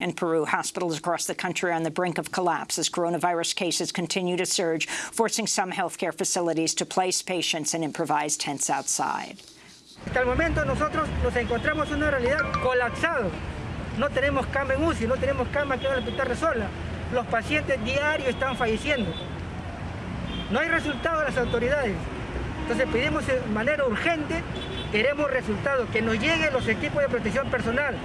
In Peru, hospitals across the country are on the brink of collapse as coronavirus cases continue to surge, forcing some healthcare facilities to place patients in improvised tents outside. Hasta el momento nosotros nos encontramos en una realidad colapsado. No tenemos cama en UCI, no tenemos cama que en el hospital Resola. Los pacientes diarios están falleciendo. No hay resultado de las autoridades. Entonces pedimos de manera urgente, queremos resultados, que nos lleguen los equipos de protección personal,